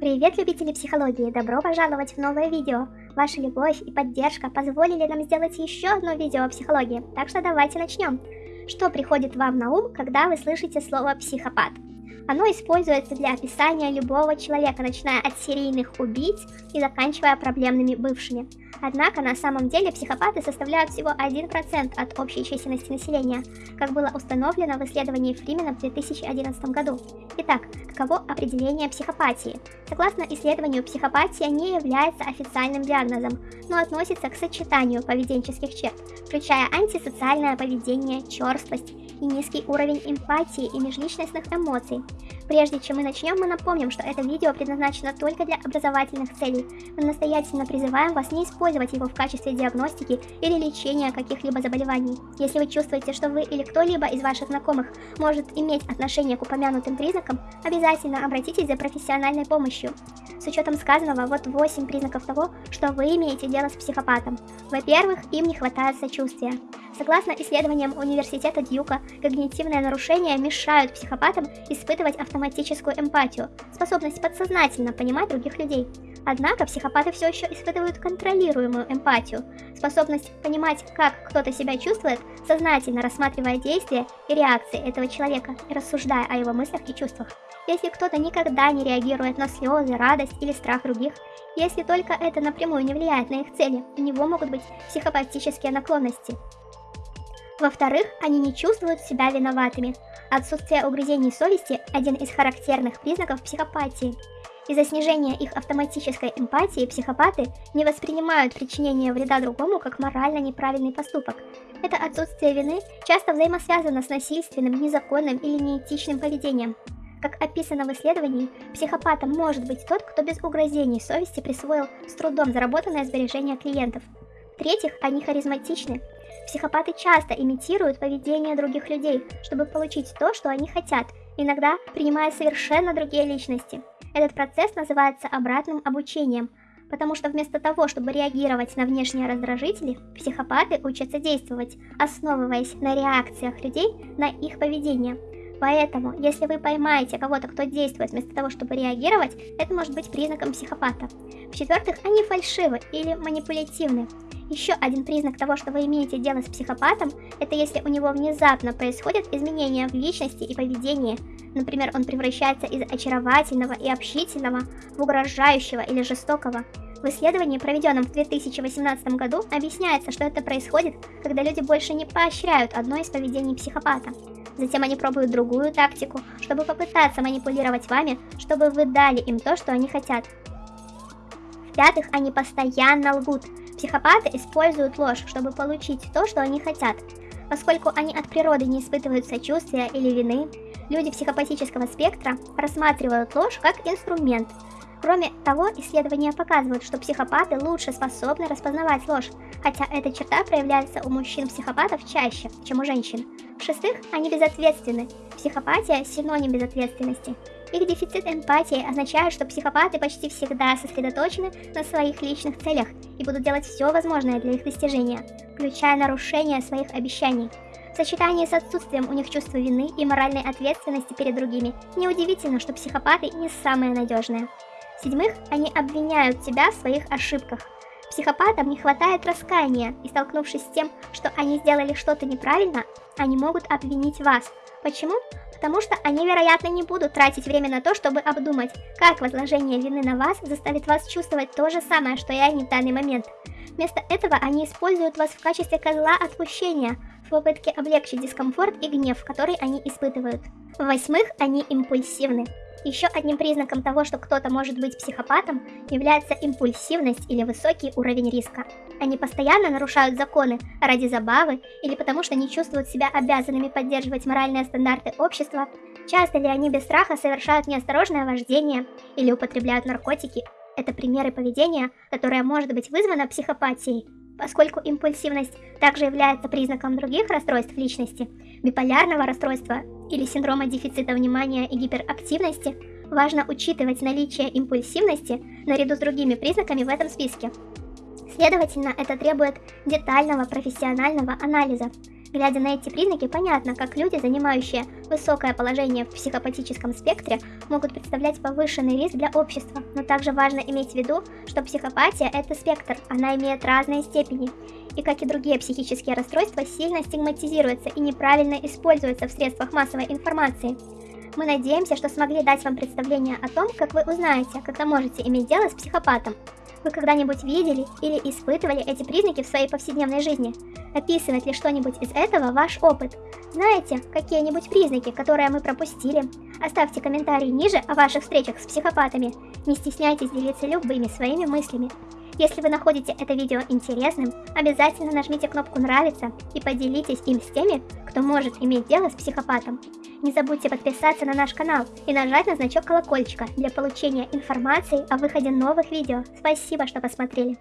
Привет, любители психологии! Добро пожаловать в новое видео! Ваша любовь и поддержка позволили нам сделать еще одно видео о психологии, так что давайте начнем. Что приходит вам на ум, когда вы слышите слово «психопат»? Оно используется для описания любого человека, начиная от серийных убийц и заканчивая проблемными бывшими. Однако на самом деле психопаты составляют всего 1% от общей численности населения, как было установлено в исследовании Фримена в 2011 году. Итак, каково определение психопатии? Согласно исследованию, психопатия не является официальным диагнозом, но относится к сочетанию поведенческих черт, включая антисоциальное поведение, черствость и низкий уровень эмпатии и межличностных эмоций. Прежде чем мы начнем, мы напомним, что это видео предназначено только для образовательных целей. Мы настоятельно призываем вас не использовать его в качестве диагностики или лечения каких-либо заболеваний. Если вы чувствуете, что вы или кто-либо из ваших знакомых может иметь отношение к упомянутым признакам, обязательно обратитесь за профессиональной помощью. С учетом сказанного, вот 8 признаков того, что вы имеете дело с психопатом. Во-первых, им не хватает сочувствия. Согласно исследованиям университета Дьюка, когнитивные нарушения мешают психопатам испытывать автоматическую эмпатию, способность подсознательно понимать других людей. Однако психопаты все еще испытывают контролируемую эмпатию, способность понимать, как кто-то себя чувствует, сознательно рассматривая действия и реакции этого человека и рассуждая о его мыслях и чувствах. Если кто-то никогда не реагирует на слезы, радость или страх других, если только это напрямую не влияет на их цели, у него могут быть психопатические наклонности. Во-вторых, они не чувствуют себя виноватыми. Отсутствие угрызений совести – один из характерных признаков психопатии. Из-за снижения их автоматической эмпатии психопаты не воспринимают причинение вреда другому как морально неправильный поступок. Это отсутствие вины часто взаимосвязано с насильственным, незаконным или неэтичным поведением. Как описано в исследовании, психопатом может быть тот, кто без угрызений совести присвоил с трудом заработанное сбережение клиентов. В-третьих, они харизматичны. Психопаты часто имитируют поведение других людей, чтобы получить то, что они хотят, иногда принимая совершенно другие личности. Этот процесс называется обратным обучением, потому что вместо того, чтобы реагировать на внешние раздражители, психопаты учатся действовать, основываясь на реакциях людей на их поведение. Поэтому, если вы поймаете кого-то, кто действует вместо того, чтобы реагировать, это может быть признаком психопата. В-четвертых, они фальшивы или манипулятивны. Еще один признак того, что вы имеете дело с психопатом, это если у него внезапно происходят изменения в личности и поведении. Например, он превращается из очаровательного и общительного в угрожающего или жестокого. В исследовании, проведенном в 2018 году, объясняется, что это происходит, когда люди больше не поощряют одно из поведений психопата. Затем они пробуют другую тактику, чтобы попытаться манипулировать вами, чтобы вы дали им то, что они хотят. В-пятых, они постоянно лгут. Психопаты используют ложь, чтобы получить то, что они хотят. Поскольку они от природы не испытывают сочувствия или вины, люди психопатического спектра рассматривают ложь как инструмент. Кроме того, исследования показывают, что психопаты лучше способны распознавать ложь, хотя эта черта проявляется у мужчин-психопатов чаще, чем у женщин. В-шестых, они безответственны. Психопатия – синоним безответственности. Их дефицит эмпатии означает, что психопаты почти всегда сосредоточены на своих личных целях и будут делать все возможное для их достижения, включая нарушение своих обещаний. В сочетании с отсутствием у них чувства вины и моральной ответственности перед другими, неудивительно, что психопаты не самые надежные. В-седьмых, они обвиняют тебя в своих ошибках. Психопатам не хватает раскаяния, и столкнувшись с тем, что они сделали что-то неправильно, они могут обвинить вас. Почему? Потому что они, вероятно, не будут тратить время на то, чтобы обдумать, как возложение вины на вас заставит вас чувствовать то же самое, что и они в данный момент. Вместо этого они используют вас в качестве козла отпущения, в попытке облегчить дискомфорт и гнев, который они испытывают. В-восьмых, они импульсивны. Еще одним признаком того, что кто-то может быть психопатом, является импульсивность или высокий уровень риска. Они постоянно нарушают законы ради забавы или потому что не чувствуют себя обязанными поддерживать моральные стандарты общества. Часто ли они без страха совершают неосторожное вождение или употребляют наркотики? Это примеры поведения, которое может быть вызвано психопатией. Поскольку импульсивность также является признаком других расстройств личности, биполярного расстройства или синдрома дефицита внимания и гиперактивности, важно учитывать наличие импульсивности наряду с другими признаками в этом списке. Следовательно, это требует детального профессионального анализа. Глядя на эти признаки, понятно, как люди, занимающие высокое положение в психопатическом спектре, могут представлять повышенный риск для общества. Но также важно иметь в виду, что психопатия – это спектр, она имеет разные степени. И как и другие психические расстройства, сильно стигматизируется и неправильно используется в средствах массовой информации. Мы надеемся, что смогли дать вам представление о том, как вы узнаете, когда можете иметь дело с психопатом. Вы когда-нибудь видели или испытывали эти признаки в своей повседневной жизни? Описывает ли что-нибудь из этого ваш опыт? Знаете какие-нибудь признаки, которые мы пропустили? Оставьте комментарии ниже о ваших встречах с психопатами. Не стесняйтесь делиться любыми своими мыслями. Если вы находите это видео интересным, обязательно нажмите кнопку «Нравится» и поделитесь им с теми, кто может иметь дело с психопатом. Не забудьте подписаться на наш канал и нажать на значок колокольчика для получения информации о выходе новых видео. Спасибо, что посмотрели.